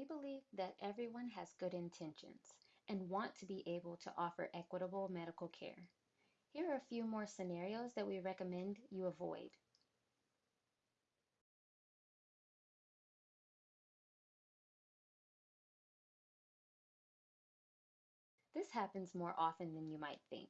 We believe that everyone has good intentions and want to be able to offer equitable medical care. Here are a few more scenarios that we recommend you avoid. This happens more often than you might think,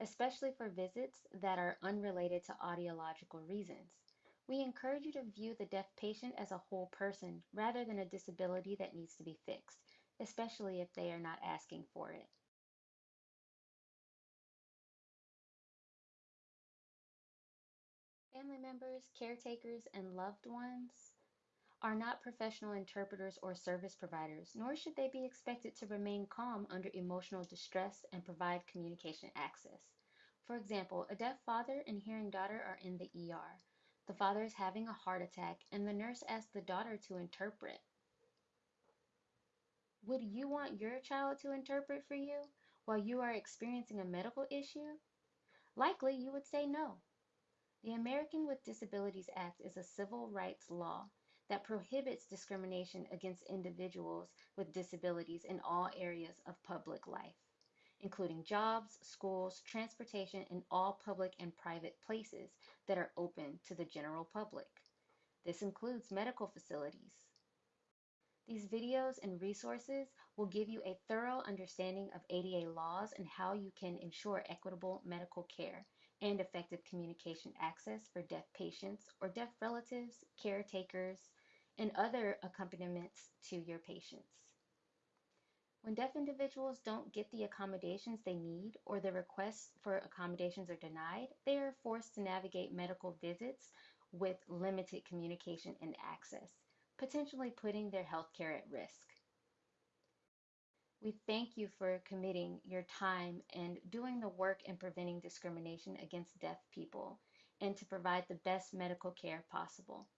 especially for visits that are unrelated to audiological reasons. We encourage you to view the deaf patient as a whole person rather than a disability that needs to be fixed, especially if they are not asking for it. Family members, caretakers, and loved ones are not professional interpreters or service providers, nor should they be expected to remain calm under emotional distress and provide communication access. For example, a deaf father and hearing daughter are in the ER. The father is having a heart attack, and the nurse asks the daughter to interpret. Would you want your child to interpret for you while you are experiencing a medical issue? Likely you would say no. The American with Disabilities Act is a civil rights law that prohibits discrimination against individuals with disabilities in all areas of public life, including jobs, schools, transportation, and all public and private places that are open to the general public. This includes medical facilities. These videos and resources will give you a thorough understanding of ADA laws and how you can ensure equitable medical care and effective communication access for deaf patients or deaf relatives, caretakers, and other accompaniments to your patients. When deaf individuals don't get the accommodations they need or their requests for accommodations are denied, they are forced to navigate medical visits with limited communication and access, potentially putting their health care at risk. We thank you for committing your time and doing the work in preventing discrimination against deaf people and to provide the best medical care possible.